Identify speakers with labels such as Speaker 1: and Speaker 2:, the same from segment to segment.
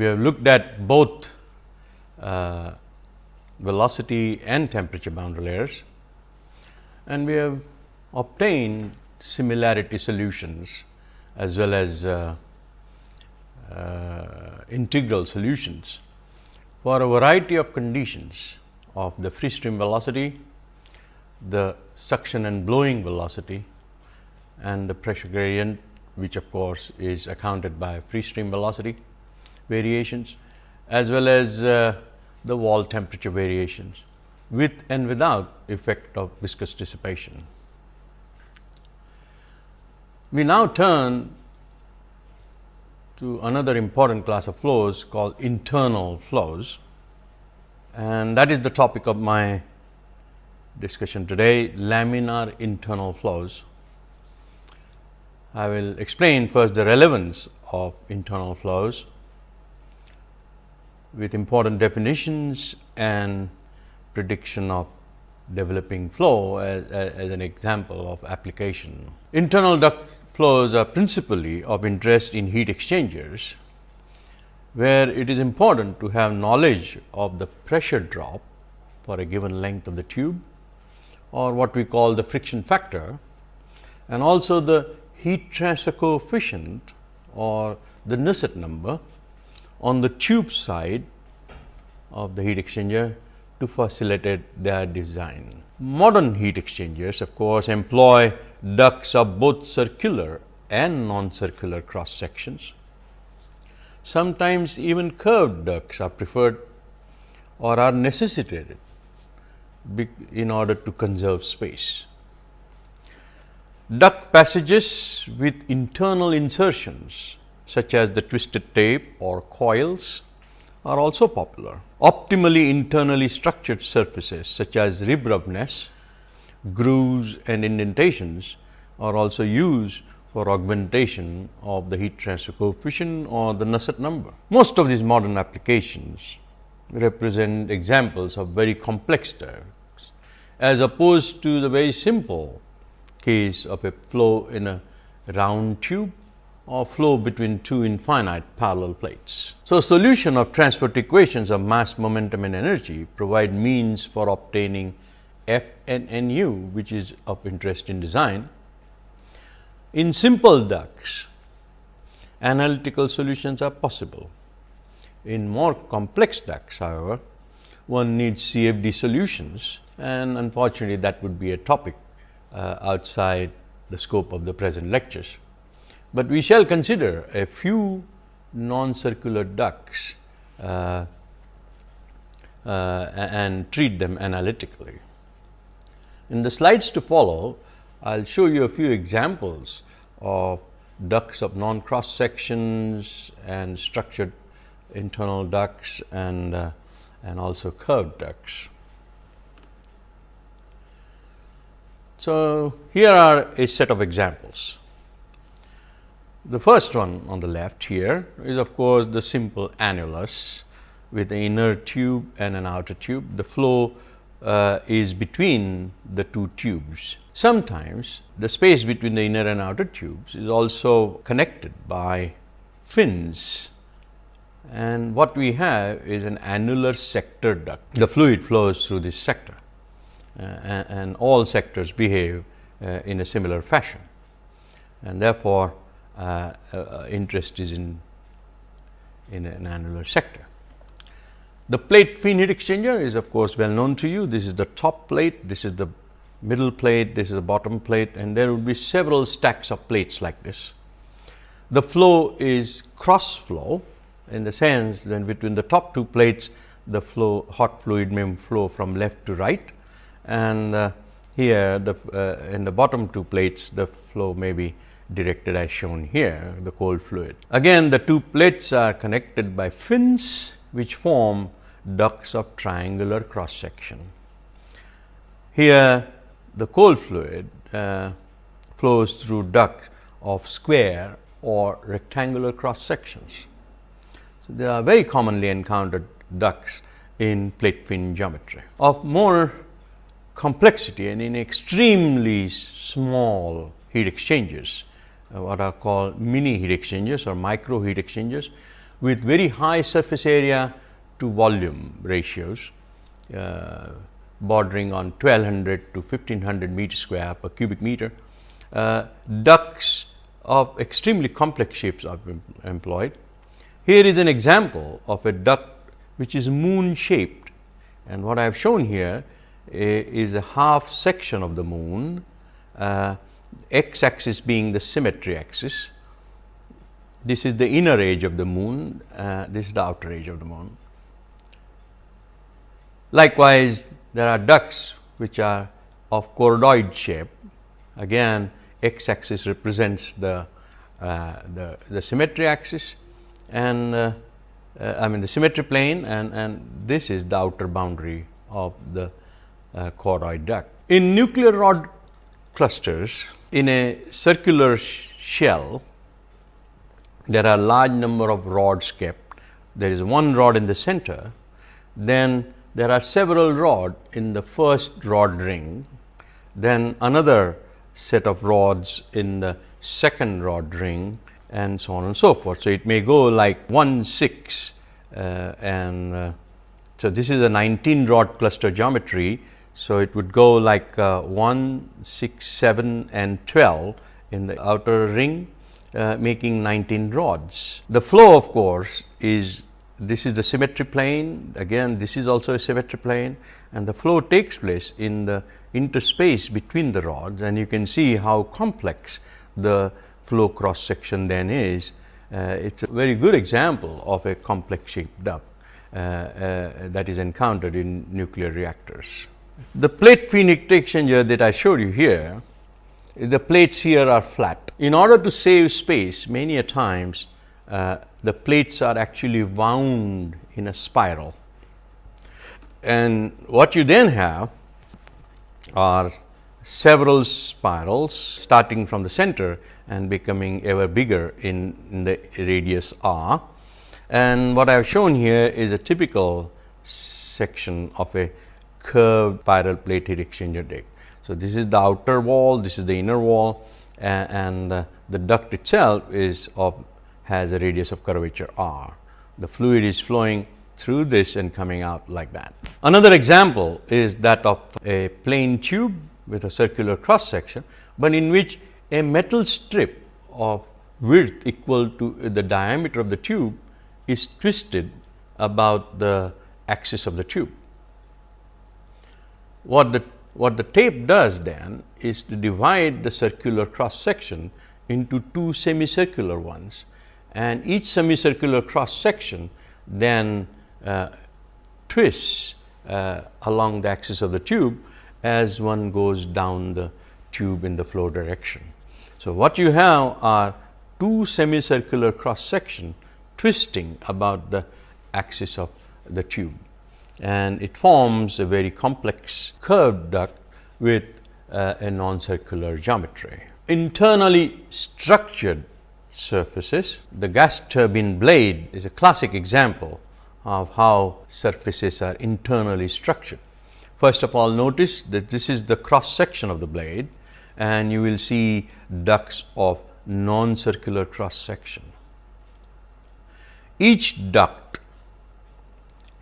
Speaker 1: We have looked at both uh, velocity and temperature boundary layers and we have obtained similarity solutions as well as uh, uh, integral solutions for a variety of conditions of the free stream velocity, the suction and blowing velocity and the pressure gradient which of course, is accounted by free stream velocity variations as well as uh, the wall temperature variations with and without effect of viscous dissipation. We now turn to another important class of flows called internal flows and that is the topic of my discussion today laminar internal flows. I will explain first the relevance of internal flows with important definitions and prediction of developing flow as, as, an example of application. Internal duct flows are principally of interest in heat exchangers, where it is important to have knowledge of the pressure drop for a given length of the tube or what we call the friction factor and also the heat transfer coefficient or the Nusselt number on the tube side of the heat exchanger to facilitate their design. Modern heat exchangers of course, employ ducts of both circular and non-circular cross sections. Sometimes even curved ducts are preferred or are necessitated in order to conserve space. Duct passages with internal insertions such as the twisted tape or coils are also popular. Optimally internally structured surfaces such as rib roughness, grooves and indentations are also used for augmentation of the heat transfer coefficient or the Nusselt number. Most of these modern applications represent examples of very complex ducts as opposed to the very simple case of a flow in a round tube or flow between two infinite parallel plates. So, solution of transport equations of mass, momentum and energy provide means for obtaining F and Nu which is of interest in design. In simple ducts, analytical solutions are possible. In more complex ducts however, one needs CFD solutions and unfortunately, that would be a topic uh, outside the scope of the present lectures. But we shall consider a few non-circular ducts uh, uh, and treat them analytically. In the slides to follow, I will show you a few examples of ducts of non-cross sections and structured internal ducts and, uh, and also curved ducts. So, here are a set of examples. The first one on the left here is of course, the simple annulus with an inner tube and an outer tube. The flow uh, is between the two tubes. Sometimes the space between the inner and outer tubes is also connected by fins and what we have is an annular sector duct. The fluid flows through this sector uh, and all sectors behave uh, in a similar fashion. And therefore, interest is in, in an annular sector. The plate fin heat exchanger is of course, well known to you. This is the top plate, this is the middle plate, this is the bottom plate and there would be several stacks of plates like this. The flow is cross flow in the sense that between the top two plates the flow hot fluid may flow from left to right and uh, here the uh, in the bottom two plates the flow may be directed as shown here the cold fluid. Again the two plates are connected by fins which form ducts of triangular cross section. Here the cold fluid uh, flows through ducts of square or rectangular cross sections. So, they are very commonly encountered ducts in plate fin geometry. Of more complexity and in extremely small heat exchangers, uh, what are called mini heat exchangers or micro heat exchangers. with very high surface area to volume ratios uh, bordering on 1200 to 1500 meter square per cubic meter. Uh, ducts of extremely complex shapes are employed. Here is an example of a duct which is moon shaped and what I have shown here is a half section of the moon, uh, x axis being the symmetry axis. This is the inner edge of the moon, uh, this is the outer edge of the moon. Likewise, there are ducts which are of choroid shape. Again, x axis represents the, uh, the, the, symmetry axis and uh, uh, I mean the symmetry plane and, and this is the outer boundary of the uh, choroid duct. In nuclear rod clusters, in a circular sh shell, there are large number of rods kept. There is one rod in the center, then there are several rod in the first rod ring, then another set of rods in the second rod ring and so on and so forth. So, it may go like 1 6 uh, and uh, so this is a 19 rod cluster geometry. So, it would go like uh, 1, 6, 7 and 12 in the outer ring uh, making 19 rods. The flow of course, is this is the symmetry plane again this is also a symmetry plane and the flow takes place in the interspace between the rods and you can see how complex the flow cross section then is. Uh, it is a very good example of a complex shaped duct uh, uh, that is encountered in nuclear reactors. The plate feed exchanger that I showed you here, the plates here are flat. In order to save space many a times uh, the plates are actually wound in a spiral. And what you then have are several spirals starting from the center and becoming ever bigger in, in the radius r. And what I have shown here is a typical section of a curved spiral plate heat exchanger deck. So, this is the outer wall, this is the inner wall and, the duct itself is of has a radius of curvature r. The fluid is flowing through this and coming out like that. Another example is that of a plain tube with a circular cross section, but in which a metal strip of width equal to the diameter of the tube is twisted about the axis of the tube. What the, what the tape does then is to divide the circular cross section into two semicircular ones and each semicircular cross section then uh, twists uh, along the axis of the tube as one goes down the tube in the flow direction. So, what you have are two semicircular cross section twisting about the axis of the tube and it forms a very complex curved duct with uh, a non-circular geometry. Internally structured surfaces. The gas turbine blade is a classic example of how surfaces are internally structured. First of all, notice that this is the cross section of the blade and you will see ducts of non-circular cross section. Each duct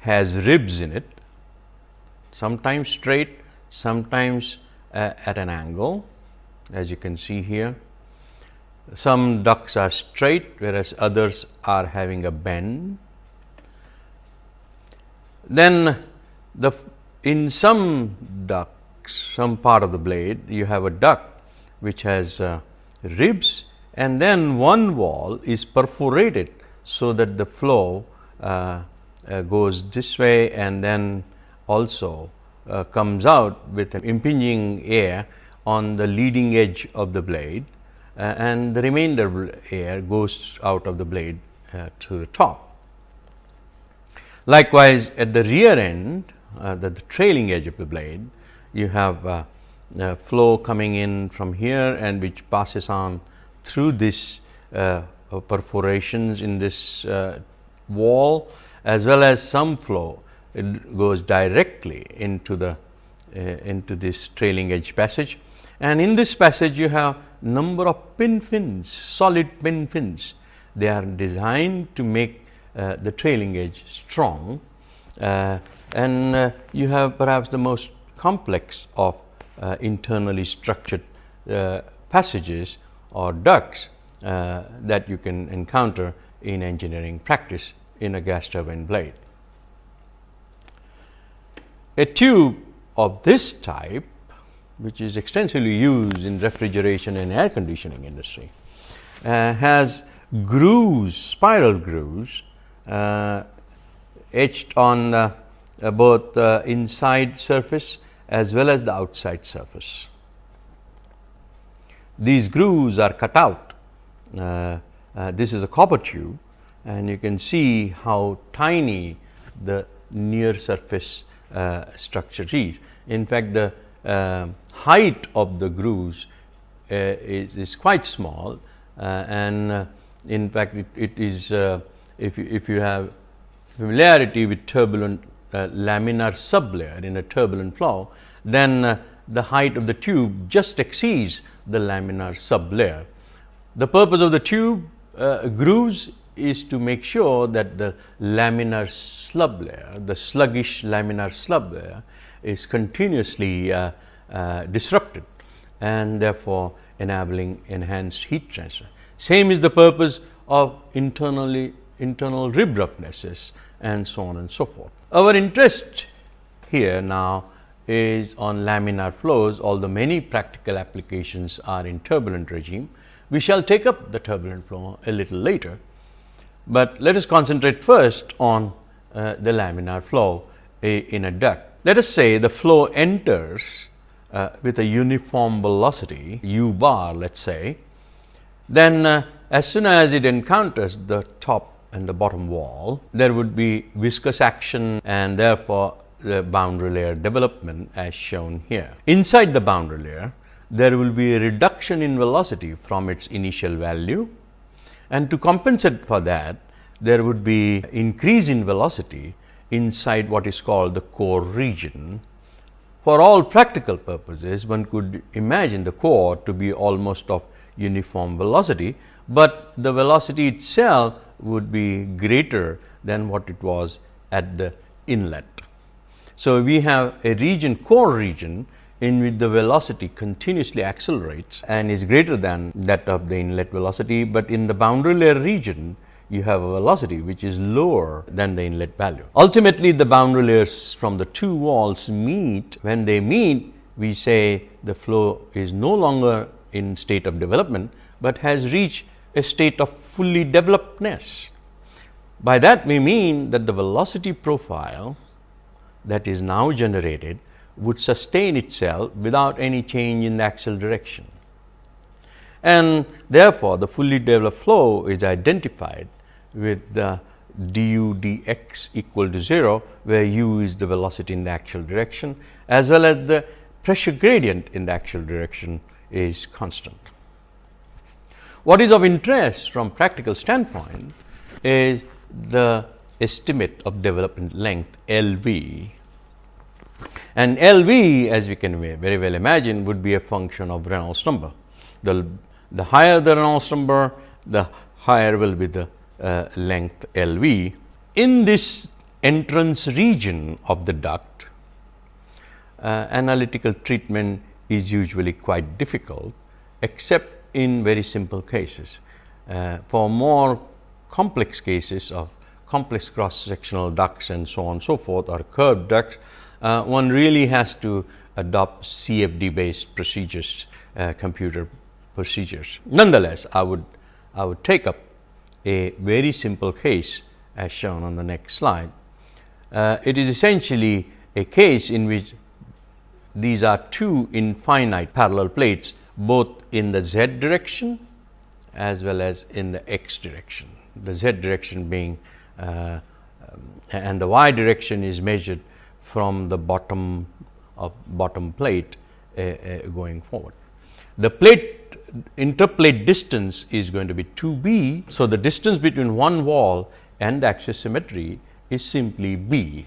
Speaker 1: has ribs in it, sometimes straight, sometimes uh, at an angle as you can see here some ducts are straight, whereas others are having a bend. Then the in some ducts, some part of the blade, you have a duct which has uh, ribs and then one wall is perforated, so that the flow uh, uh, goes this way and then also uh, comes out with an impinging air on the leading edge of the blade uh, and the remainder air goes out of the blade uh, to the top. Likewise, at the rear end, uh, the, the, trailing edge of the blade, you have uh, flow coming in from here and which passes on through this perforations in this wall as well as some flow it goes directly into the into this trailing edge passage and in this passage you have number of pin fins, solid pin fins. They are designed to make uh, the trailing edge strong uh, and uh, you have perhaps the most complex of uh, internally structured uh, passages or ducts uh, that you can encounter in engineering practice in a gas turbine blade. A tube of this type which is extensively used in refrigeration and air conditioning industry uh, has grooves, spiral grooves uh, etched on uh, both the inside surface as well as the outside surface. These grooves are cut out. Uh, uh, this is a copper tube and you can see how tiny the near surface uh, structure is. In fact, the uh, height of the grooves uh, is, is, quite small uh, and in fact, it, it is if, you, if you have familiarity with turbulent uh, laminar sublayer in a turbulent flow, then uh, the height of the tube just exceeds the laminar sublayer. The purpose of the tube uh, grooves is to make sure that the laminar slub layer, the sluggish laminar slub layer is continuously uh, uh, disrupted and therefore, enabling enhanced heat transfer. Same is the purpose of internally internal rib roughnesses and so on and so forth. Our interest here now is on laminar flows, although many practical applications are in turbulent regime. We shall take up the turbulent flow a little later, but let us concentrate first on uh, the laminar flow in a duct. Let us say the flow enters uh, with a uniform velocity u bar let us say, then uh, as soon as it encounters the top and the bottom wall, there would be viscous action and therefore, the boundary layer development as shown here. Inside the boundary layer, there will be a reduction in velocity from its initial value and to compensate for that, there would be increase in velocity inside what is called the core region. For all practical purposes, one could imagine the core to be almost of uniform velocity, but the velocity itself would be greater than what it was at the inlet. So, we have a region core region in which the velocity continuously accelerates and is greater than that of the inlet velocity, but in the boundary layer region you have a velocity which is lower than the inlet value. Ultimately, the boundary layers from the two walls meet. When they meet, we say the flow is no longer in state of development, but has reached a state of fully developedness. By that we mean that the velocity profile that is now generated would sustain itself without any change in the axial direction. And therefore, the fully developed flow is identified with the du dx equal to 0, where u is the velocity in the axial direction as well as the pressure gradient in the axial direction is constant. What is of interest from practical standpoint is the estimate of development length L v and L v as we can very well imagine would be a function of Reynolds number. The, the higher the Reynolds number, the higher will be the uh, length L v. In this entrance region of the duct, uh, analytical treatment is usually quite difficult, except in very simple cases. Uh, for more complex cases of complex cross sectional ducts and so on and so forth or curved ducts, uh, one really has to adopt CFD based procedures, uh, computer procedures. Nonetheless, I would, I would take up a very simple case as shown on the next slide. Uh, it is essentially a case in which these are two infinite parallel plates both in the z direction as well as in the x direction. The z direction being uh, um, and the y direction is measured from the bottom of bottom plate uh, uh, going forward. The plate interplate distance is going to be 2 b. So, the distance between one wall and axis symmetry is simply b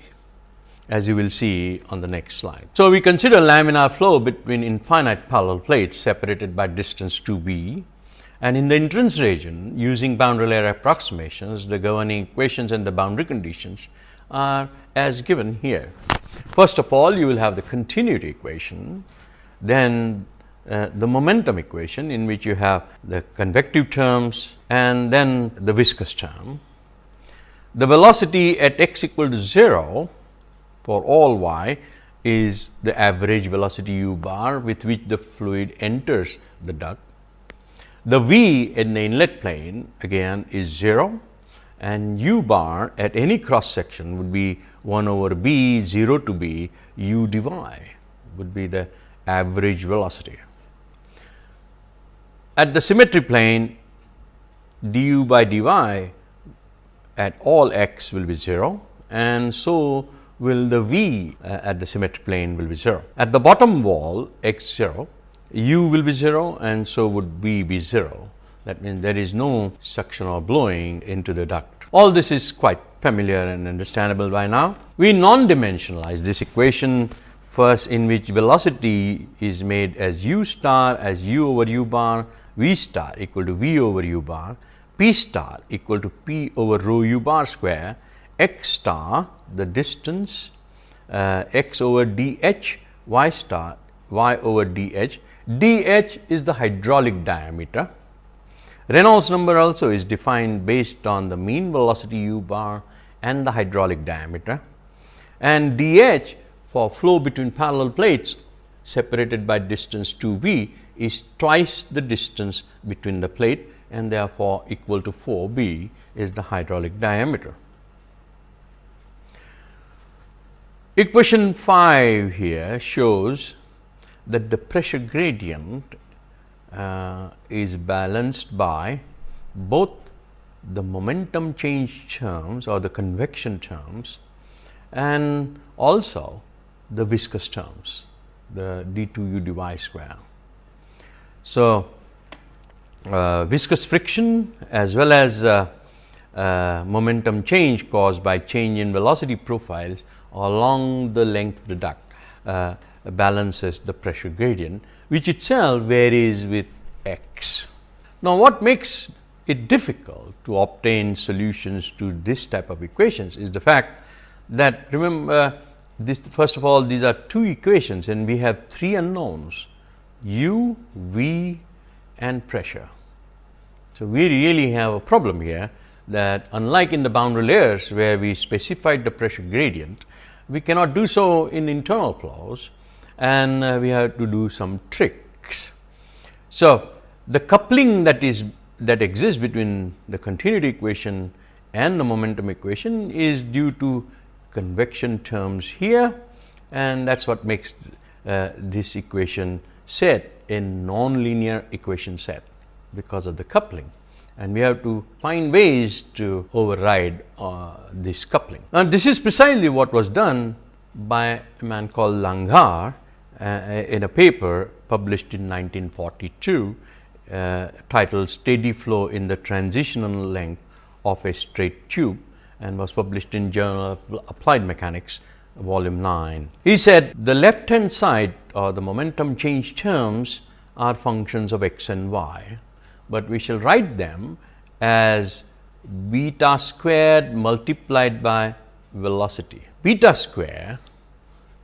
Speaker 1: as you will see on the next slide. So, we consider laminar flow between infinite parallel plates separated by distance 2 b And in the entrance region using boundary layer approximations, the governing equations and the boundary conditions are as given here. First of all, you will have the continuity equation, then uh, the momentum equation in which you have the convective terms and then the viscous term. The velocity at x equal to 0 for all y is the average velocity u bar with which the fluid enters the duct. The v in the inlet plane again is 0 and u bar at any cross section would be 1 over b 0 to b u dy would be the average velocity. At the symmetry plane du by dy at all x will be 0 and so will the v uh, at the symmetric plane will be 0. At the bottom wall x 0, u will be 0 and so would v be 0. That means, there is no suction or blowing into the duct. All this is quite familiar and understandable by now. We non-dimensionalize this equation first in which velocity is made as u star as u over u bar, v star equal to v over u bar, p star equal to p over rho u bar square, x star the distance uh, x over d h, y star y over d h, d h is the hydraulic diameter. Reynolds number also is defined based on the mean velocity u bar and the hydraulic diameter and d h for flow between parallel plates separated by distance 2 b is twice the distance between the plate and therefore, equal to 4 b is the hydraulic diameter. Equation 5 here shows that the pressure gradient uh, is balanced by both the momentum change terms or the convection terms and also the viscous terms the d 2 u dy square. So, uh, viscous friction as well as uh, uh, momentum change caused by change in velocity profiles along the length of the duct uh, balances the pressure gradient, which itself varies with x. Now, what makes it difficult to obtain solutions to this type of equations is the fact that remember this first of all these are two equations and we have three unknowns u, v and pressure. So, we really have a problem here that unlike in the boundary layers where we specified the pressure gradient, we cannot do so in internal flows and uh, we have to do some tricks. So, the coupling that is that exists between the continuity equation and the momentum equation is due to convection terms here and that is what makes uh, this equation set a nonlinear equation set because of the coupling and we have to find ways to override uh, this coupling. And this is precisely what was done by a man called Langhaar uh, in a paper published in 1942 uh, titled Steady Flow in the Transitional Length of a Straight Tube and was published in Journal of Applied Mechanics volume 9. He said the left hand side or the momentum change terms are functions of x and y but we shall write them as beta squared multiplied by velocity. Beta square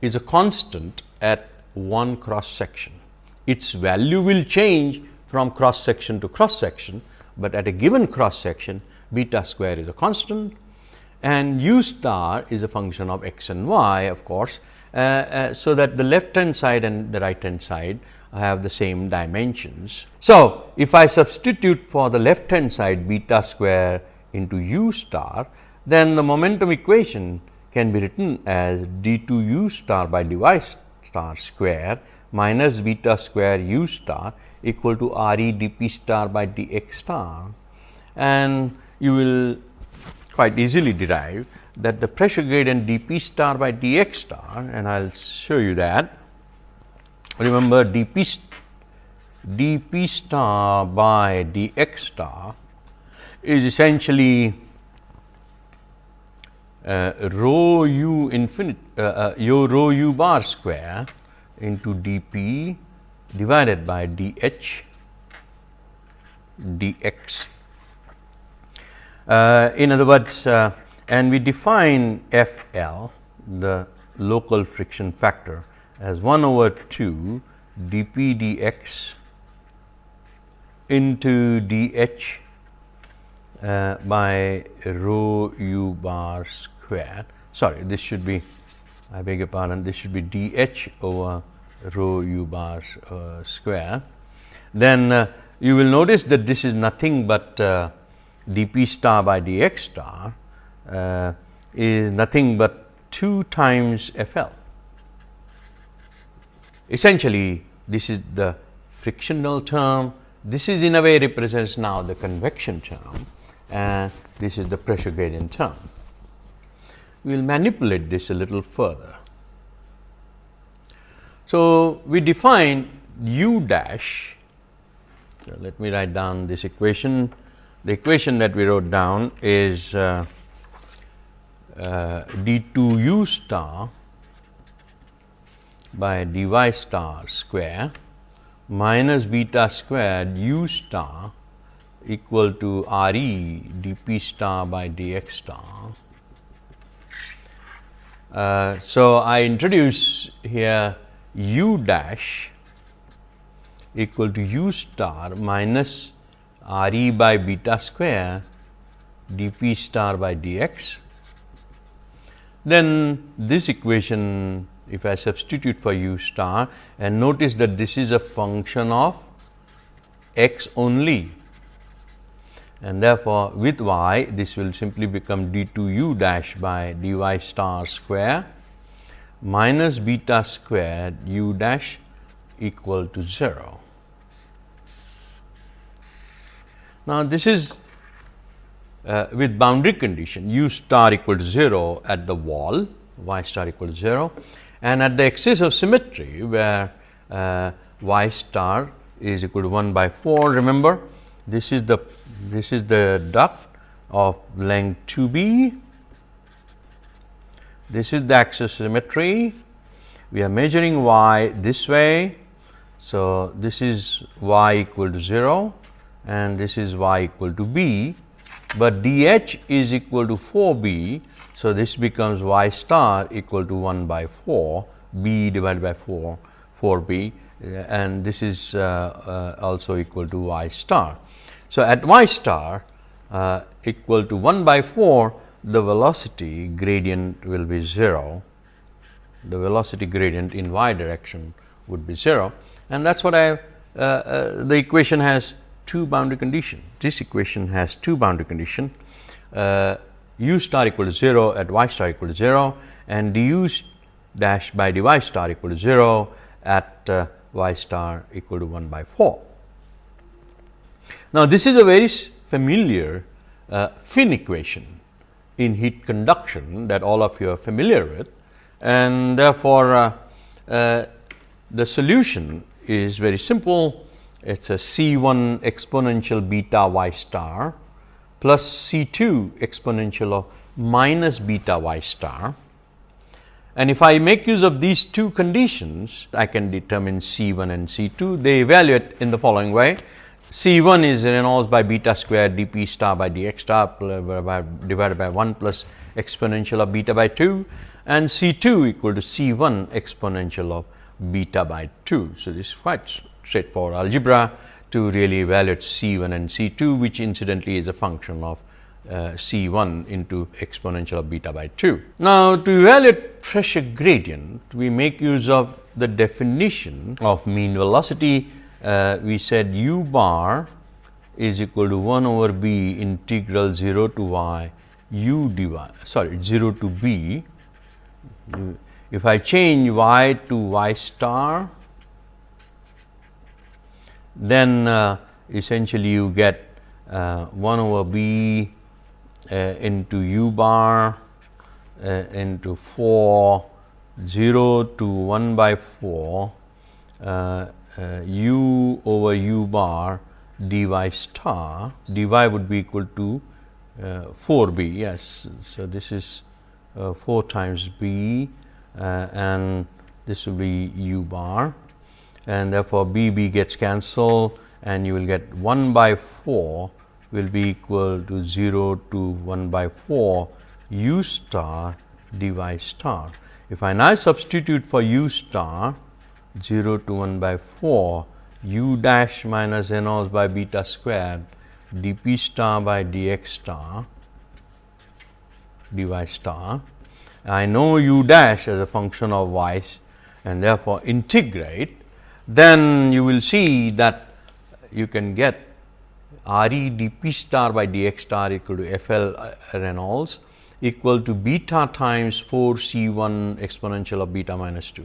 Speaker 1: is a constant at one cross section. Its value will change from cross section to cross section, but at a given cross section beta square is a constant and u star is a function of x and y of course. Uh, uh, so, that the left hand side and the right hand side have the same dimensions. So, if I substitute for the left hand side beta square into u star, then the momentum equation can be written as d 2 u star by dy star square minus beta square u star equal to r e d p star by d x star. And you will quite easily derive that the pressure gradient d p star by d x star and I will show you that remember dp dp star by dx star is essentially rho u infinite uh, uh, yo rho u bar square into dp divided by dh dx. Uh, in other words, uh, and we define F L the local friction factor as 1 over 2 dp dx into dh uh, by rho u bar square. Sorry, this should be I beg your pardon, this should be dh over rho u bar uh, square. Then uh, you will notice that this is nothing but uh, dp star by dx star uh, is nothing but 2 times F L. Essentially, this is the frictional term, this is in a way represents now the convection term and this is the pressure gradient term. We will manipulate this a little further. So, we define u dash, so let me write down this equation. The equation that we wrote down is uh, uh, d 2 u star by dy star square minus beta squared u star equal to R e dp star by dx star. Uh, so, I introduce here u dash equal to u star minus R e by beta square dp star by dx then this equation if I substitute for u star and notice that this is a function of x only and therefore, with y this will simply become d 2 u dash by d y star square minus beta squared u dash equal to 0. Now, this is uh, with boundary condition u star equal to 0 at the wall y star equal to 0 and at the axis of symmetry where uh, y star is equal to 1 by 4 remember this is the this is the duct of length 2 b. This is the axis symmetry. We are measuring y this way. So this is y equal to 0 and this is y equal to b. But dh is equal to 4 b. So, this becomes y star equal to 1 by 4 b divided by 4 4 b. And this is uh, uh, also equal to y star. So, at y star uh, equal to 1 by 4 the velocity gradient will be 0, the velocity gradient in y direction would be 0 and that is what I uh, uh, the equation has two boundary condition. This equation has two boundary condition uh, u star equal to 0 at y star equal to 0 and du dash by dy star equal to 0 at uh, y star equal to 1 by 4. Now, this is a very familiar uh, fin equation in heat conduction that all of you are familiar with and therefore, uh, uh the solution is very simple it is a C 1 exponential beta y star plus C 2 exponential of minus beta y star. And if I make use of these two conditions, I can determine C 1 and C 2. They evaluate in the following way. C 1 is Reynolds by beta square d p star by d x star divided by 1 plus exponential of beta by 2 and C 2 equal to C 1 exponential of beta by 2. So, this is quite straightforward algebra to really evaluate C 1 and C 2 which incidentally is a function of uh, C 1 into exponential of beta by 2. Now, to evaluate pressure gradient we make use of the definition of mean velocity uh, we said u bar is equal to 1 over b integral 0 to y u dy sorry 0 to b. If I change y to y star then uh, essentially you get uh, 1 over b uh, into u bar uh, into 4 0 to 1 by 4 uh, uh, u over u bar dy star dy would be equal to 4 b yes. So, this is 4 times b and this will be u bar and therefore, B B gets cancelled and you will get 1 by 4 will be equal to 0 to 1 by 4 u star dy star. If I now substitute for u star 0 to 1 by 4 u dash minus Reynolds by beta squared dp star by dx star dy star. I know u dash as a function of y and therefore, integrate then you will see that you can get R e dp star by dx star equal to F L uh, Reynolds equal to beta times 4 C 1 exponential of beta minus 2.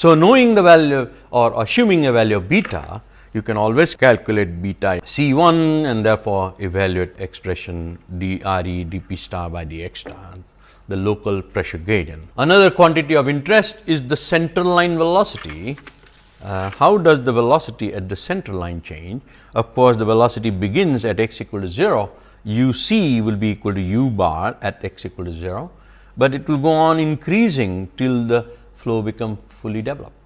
Speaker 1: So, knowing the value or assuming a value of beta, you can always calculate beta C 1 and therefore, evaluate expression d R e dp star by dx star the local pressure gradient. Another quantity of interest is the center line velocity. Uh, how does the velocity at the center line change? Of course, the velocity begins at x equal to 0, u c will be equal to u bar at x equal to 0, but it will go on increasing till the flow become fully developed.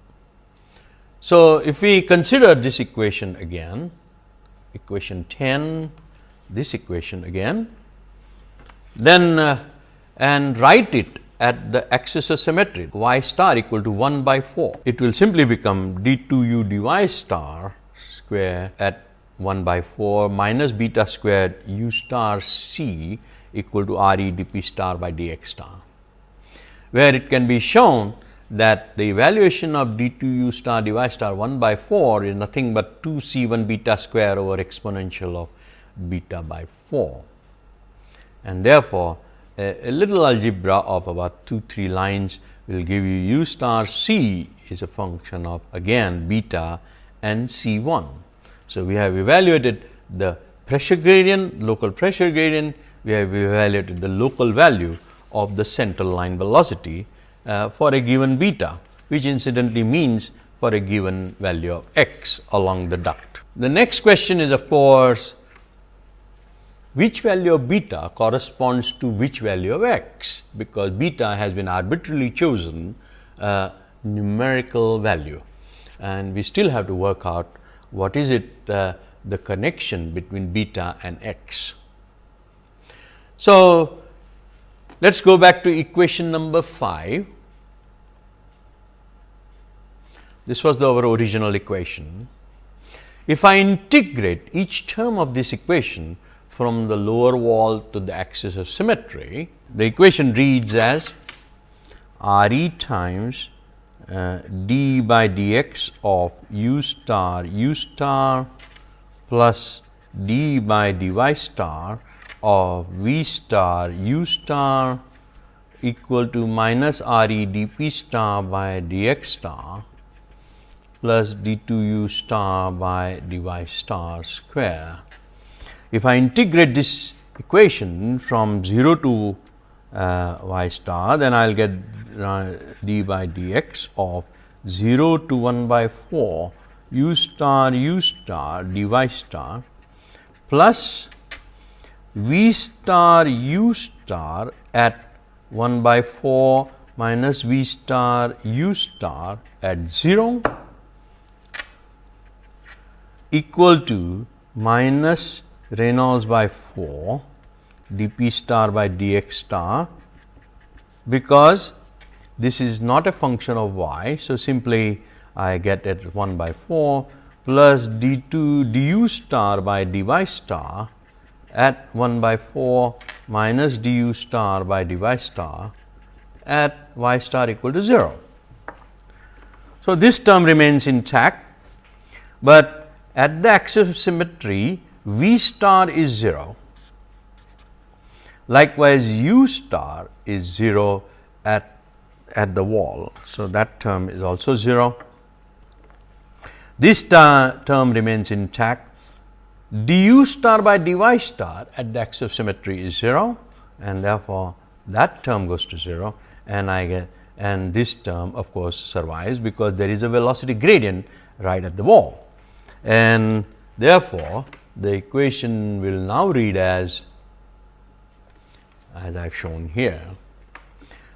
Speaker 1: So, if we consider this equation again, equation 10, this equation again, then uh, and write it at the axis of symmetry y star equal to 1 by 4. It will simply become d 2 u dy star square at 1 by 4 minus beta squared u star c equal to r e d p star by d x star, where it can be shown that the evaluation of d 2 u star dy star 1 by 4 is nothing but 2 c 1 beta square over exponential of beta by 4. And therefore, a, a little algebra of about 2 3 lines will give you u star c is a function of again beta and c 1. So, we have evaluated the pressure gradient, local pressure gradient, we have evaluated the local value of the central line velocity uh, for a given beta, which incidentally means for a given value of x along the duct. The next question is of course, which value of beta corresponds to which value of x, because beta has been arbitrarily chosen a numerical value and we still have to work out what is it uh, the connection between beta and x. So, let us go back to equation number 5. This was the, our original equation. If I integrate each term of this equation from the lower wall to the axis of symmetry, the equation reads as R e times uh, d by dx of u star u star plus d by dy star of v star u star equal to minus R e dp star by dx star plus d 2 u star by dy star square. If I integrate this equation from 0 to uh, y star, then I will get uh, d by dx of 0 to 1 by 4 u star u star dy star plus v star u star at 1 by 4 minus v star u star at 0 equal to minus Reynolds by 4 dp star by dx star because this is not a function of y. So, simply I get it 1 by 4 plus d 2 du star by dy star at 1 by 4 minus du star by dy star at y star equal to 0. So, this term remains intact, but at the axis of symmetry V star is 0. Likewise, U star is 0 at, at the wall. So, that term is also 0. This term remains intact. Du star by dy star at the axis of symmetry is 0 and therefore, that term goes to 0 and I get and this term of course, survives because there is a velocity gradient right at the wall. And therefore, the equation will now read as as I have shown here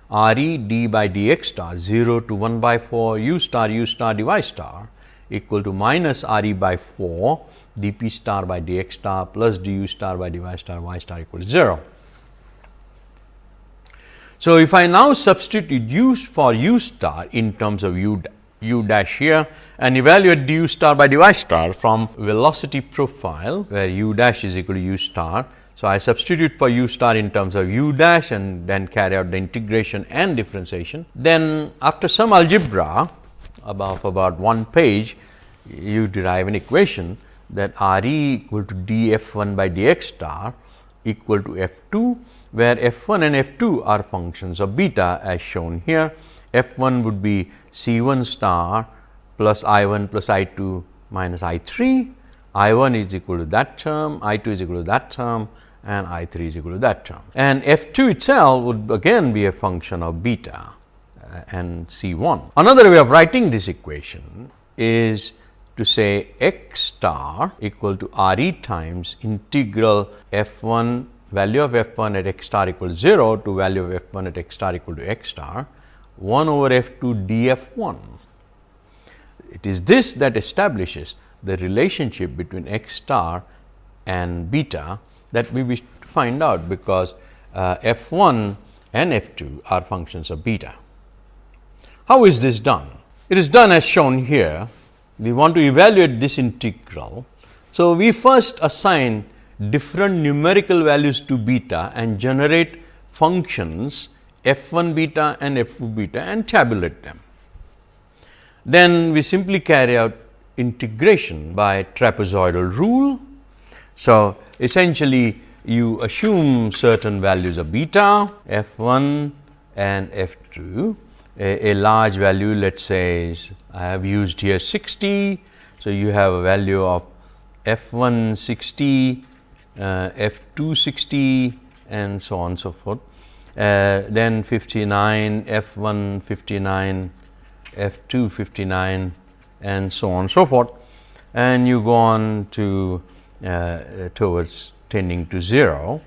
Speaker 1: R e d by dx star 0 to 1 by 4 u star u star dy star equal to minus R e by 4 dp star by dx star plus du star by dy star y star equal to 0. So, if I now substitute u for u star in terms of u, u dash here and evaluate du star by dy star from velocity profile where u dash is equal to u star. So, I substitute for u star in terms of u dash and then carry out the integration and differentiation. Then after some algebra above about one page, you derive an equation that R e equal to d f 1 by d x star equal to f 2, where f 1 and f 2 are functions of beta as shown here. f 1 would be c 1 star plus i 1 plus i 2 minus i 3, i 1 is equal to that term, i 2 is equal to that term and I 3 is equal to that term. And f 2 itself would again be a function of beta uh, and C 1. Another way of writing this equation is to say x star equal to R e times integral f 1 value of f 1 at x star equal to 0 to value of f 1 at x star equal to x star 1 over f 2 d f 1. It is this that establishes the relationship between x star and beta that we wish to find out because uh, f 1 and f 2 are functions of beta. How is this done? It is done as shown here. We want to evaluate this integral. So, we first assign different numerical values to beta and generate functions f 1 beta and f 2 beta and tabulate them. Then we simply carry out integration by trapezoidal rule. So, essentially you assume certain values of beta f 1 and f 2 a, a, large value let us say is I have used here 60. So, you have a value of f 1 60, uh, f 2 60 and so on so forth. Uh, then 59, f 1 59, f 2 59 and so on so forth and you go on to uh, towards tending to 0.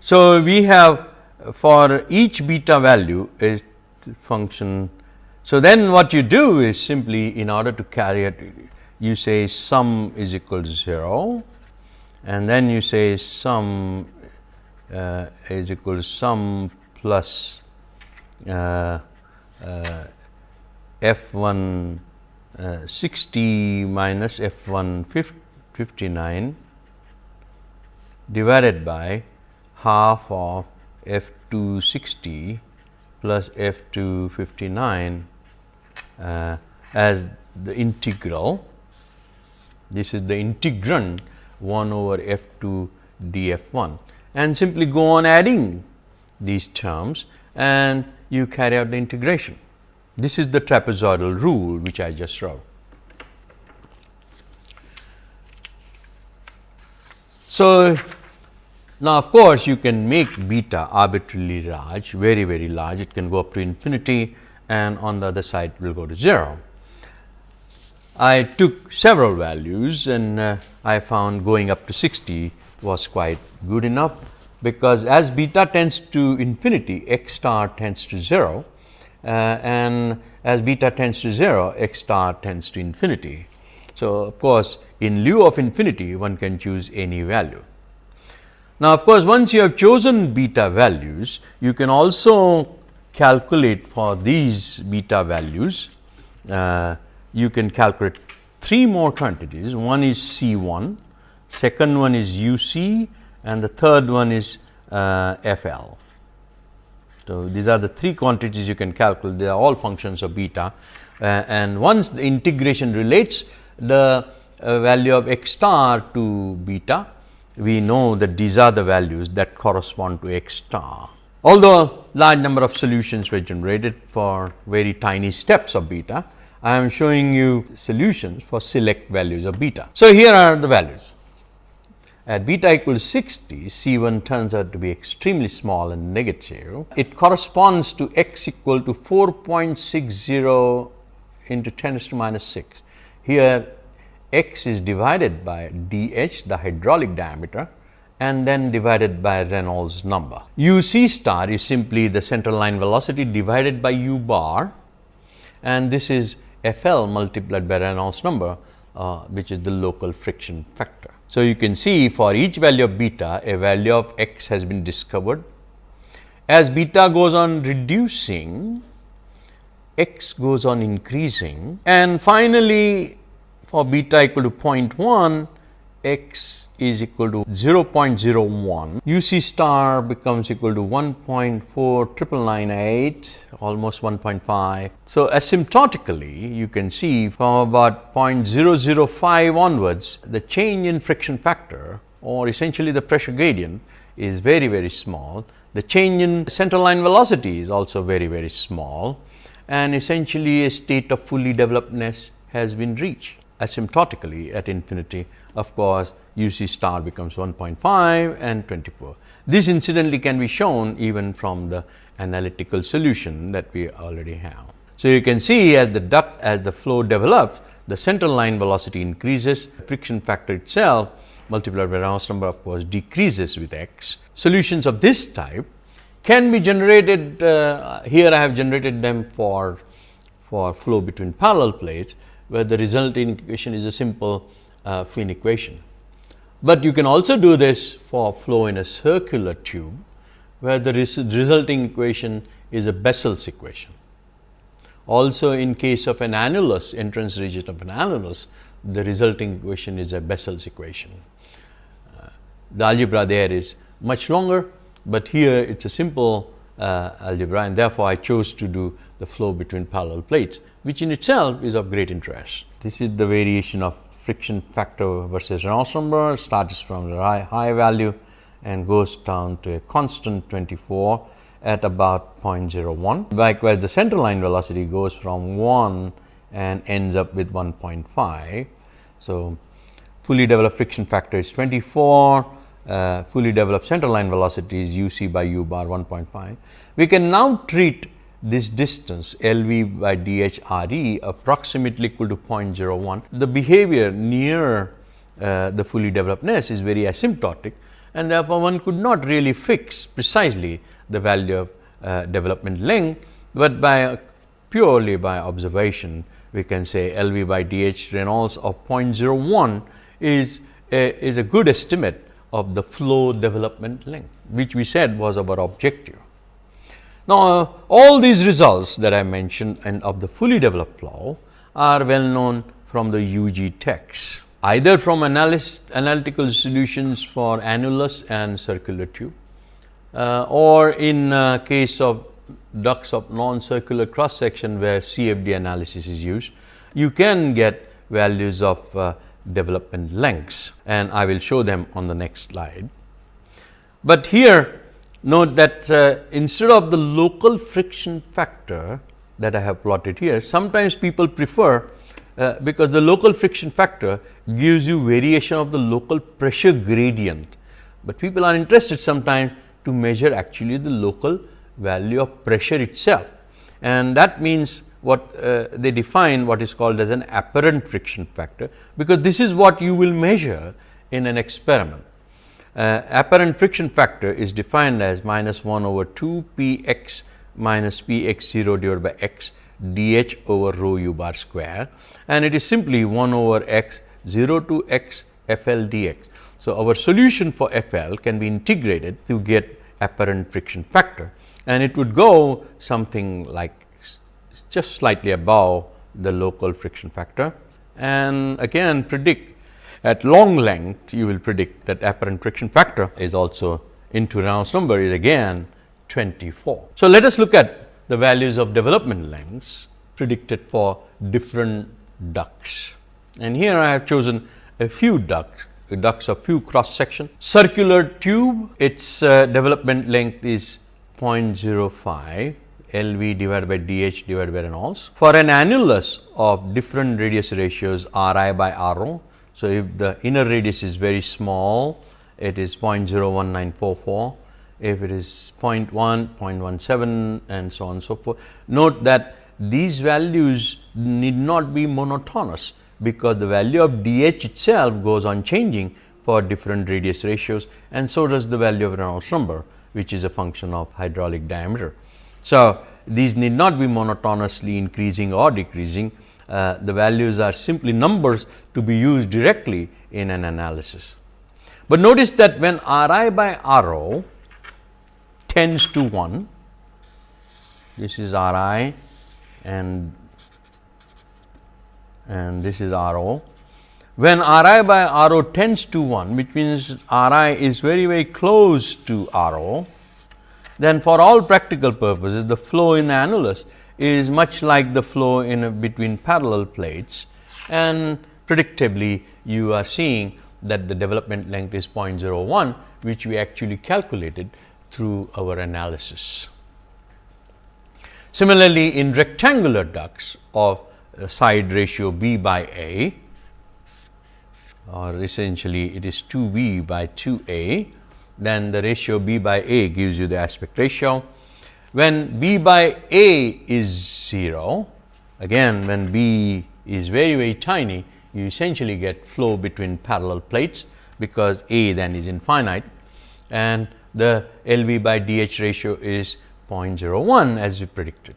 Speaker 1: So, we have for each beta value a function. So, then what you do is simply in order to carry it you say sum is equal to 0 and then you say sum uh, is equal to sum plus uh, uh, f 1 uh, 60 minus f 1 59 divided by half of f 260 plus f 259 uh, as the integral. This is the integrand 1 over f 2 d f 1 and simply go on adding these terms and you carry out the integration. This is the trapezoidal rule which I just wrote. So, now of course, you can make beta arbitrarily large, very very large, it can go up to infinity and on the other side will go to 0. I took several values and uh, I found going up to 60 was quite good enough, because as beta tends to infinity x star tends to 0 uh, and as beta tends to 0 x star tends to infinity. So, of course, in lieu of infinity one can choose any value. Now, of course, once you have chosen beta values, you can also calculate for these beta values, uh, you can calculate three more quantities. One is C 1, second one is U c and the third one is uh, F l. So, these are the three quantities you can calculate, they are all functions of beta uh, and once the integration relates the uh, value of x star to beta, we know that these are the values that correspond to x star. Although large number of solutions were generated for very tiny steps of beta, I am showing you solutions for select values of beta. So, here are the values. At beta equals 60, C 1 turns out to be extremely small and negative. It corresponds to x equal to 4.60 into 10 to minus 6. Here x is divided by dh the hydraulic diameter and then divided by Reynolds number. u c star is simply the central line velocity divided by u bar and this is F L multiplied by Reynolds number uh, which is the local friction factor. So, you can see for each value of beta a value of x has been discovered. As beta goes on reducing x goes on increasing and finally, for beta equal to 0.1 x is equal to 0.01 UC star becomes equal to 1.4998 almost 1.5. So, asymptotically you can see from about 0.005 onwards the change in friction factor or essentially the pressure gradient is very very small. The change in center line velocity is also very very small and essentially a state of fully developedness has been reached asymptotically at infinity of course, U c star becomes 1.5 and 24. This incidentally can be shown even from the analytical solution that we already have. So, you can see as the duct as the flow develops the center line velocity increases friction factor itself multiplied by Reynolds number of course decreases with x. Solutions of this type can be generated uh, here I have generated them for for flow between parallel plates where the resulting equation is a simple uh, fin equation. But you can also do this for flow in a circular tube, where the res resulting equation is a Bessel's equation. Also in case of an annulus, entrance region of an annulus, the resulting equation is a Bessel's equation. Uh, the algebra there is much longer, but here it is a simple uh, algebra and therefore, I chose to do the flow between parallel plates, which in itself is of great interest. This is the variation of friction factor versus Reynolds number starts from the high, high value and goes down to a constant 24 at about 0.01. Likewise, the center line velocity goes from 1 and ends up with 1.5. So, fully developed friction factor is 24, uh, fully developed center line velocity is u c by u bar 1.5. We can now treat this distance L v by d h r e approximately equal to 0.01. The behavior near uh, the fully developed nest is very asymptotic and therefore, one could not really fix precisely the value of uh, development length, but by uh, purely by observation we can say L v by d h Reynolds of 0.01 is a, is a good estimate of the flow development length, which we said was our objective. Now, all these results that I mentioned and of the fully developed flow are well known from the UG text, either from analytical solutions for annulus and circular tube uh, or in uh, case of ducts of non-circular cross section where CFD analysis is used, you can get values of uh, development lengths and I will show them on the next slide. But here note that uh, instead of the local friction factor that I have plotted here, sometimes people prefer uh, because the local friction factor gives you variation of the local pressure gradient, but people are interested sometimes to measure actually the local value of pressure itself. And that means what uh, they define what is called as an apparent friction factor, because this is what you will measure in an experiment uh, apparent friction factor is defined as minus 1 over 2 p x minus p x 0 divided by x d h over rho u bar square. And it is simply 1 over x 0 to x f l d x. So, our solution for f l can be integrated to get apparent friction factor. And it would go something like just slightly above the local friction factor. And again predict at long length, you will predict that apparent friction factor is also into Reynolds number is again 24. So, let us look at the values of development lengths predicted for different ducts. And here I have chosen a few ducts, ducts of few cross section. Circular tube, its uh, development length is 0.05 L v divided by d h divided by Reynolds. For an annulus of different radius ratios R i by R o, so, if the inner radius is very small, it is 0.01944. If it is 0 0.1, 0.17 and so on and so forth. Note that these values need not be monotonous, because the value of d h itself goes on changing for different radius ratios and so does the value of Reynolds number, which is a function of hydraulic diameter. So, these need not be monotonously increasing or decreasing uh, the values are simply numbers to be used directly in an analysis. But notice that when R i by R o tends to 1, this is R i and and this is R o. When R i by R o tends to 1, which means R i is very very close to R o, then for all practical purposes the flow in the annulus is much like the flow in between parallel plates and predictably you are seeing that the development length is 0.01 which we actually calculated through our analysis. Similarly, in rectangular ducts of uh, side ratio b by a or essentially it is 2 b by 2 a, then the ratio b by a gives you the aspect ratio. When b by a is 0, again when b is very very tiny, you essentially get flow between parallel plates, because a then is infinite and the L v by d h ratio is 0.01 as we predicted.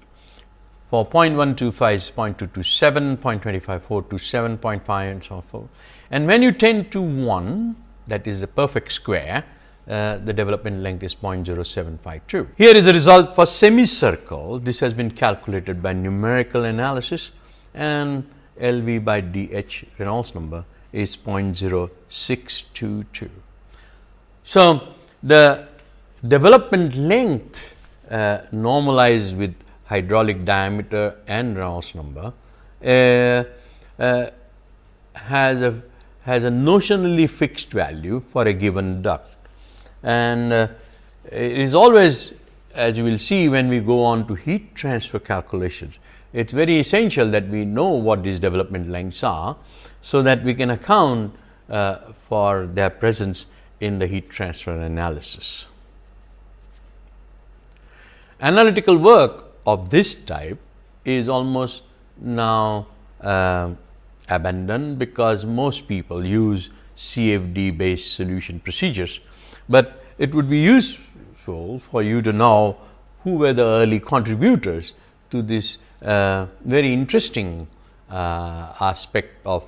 Speaker 1: For 0.125 is 0.227, 0.25 427, 0.5 and so forth. And when you tend to 1 that is a perfect square, uh, the development length is 0.0752. Here is a result for semicircle. This has been calculated by numerical analysis and L v by d h Reynolds number is 0.0622. So, the development length uh, normalized with hydraulic diameter and Reynolds number uh, uh, has a has a notionally fixed value for a given duct and uh, it is always as you will see when we go on to heat transfer calculations it is very essential that we know what these development lengths are, so that we can account uh, for their presence in the heat transfer analysis. Analytical work of this type is almost now uh, abandoned, because most people use CFD based solution procedures, but it would be useful for you to know who were the early contributors to this uh, very interesting uh, aspect of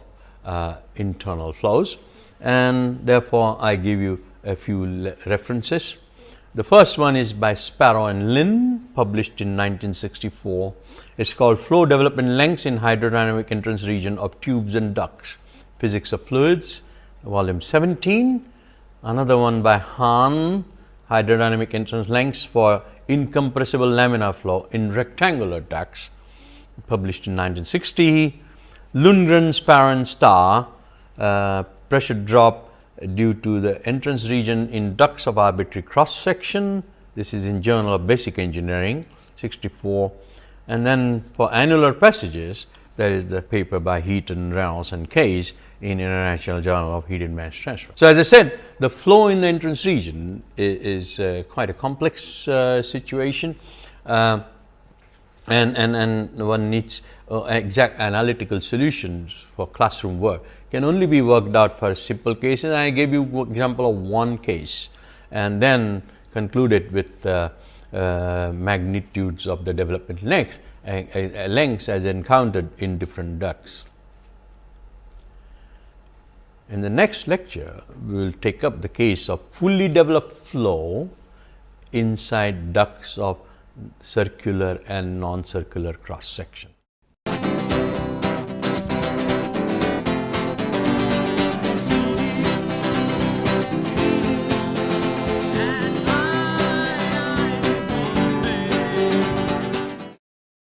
Speaker 1: uh, internal flows and therefore, I give you a few references. The first one is by Sparrow and Lin published in 1964. It is called Flow Development Lengths in Hydrodynamic Entrance Region of Tubes and Ducts, Physics of Fluids, volume 17. Another one by Han, Hydrodynamic Entrance Lengths for Incompressible Laminar Flow in Rectangular Ducts, published in 1960. Lundgren, Sparrow Starr, uh, pressure drop due to the entrance region in ducts of arbitrary cross section. This is in Journal of Basic Engineering 64. And then for annular passages, there is the paper by Heaton, Reynolds and Kays in International Journal of Heat and Mass Transfer. So, as I said the flow in the entrance region is, is uh, quite a complex uh, situation. Uh, and, and, and one needs uh, exact analytical solutions for classroom work can only be worked out for simple cases. I gave you example of one case and then concluded with uh, uh, magnitudes of the development lengths, lengths as encountered in different ducts. In the next lecture, we will take up the case of fully developed flow inside ducts of circular and non-circular cross section.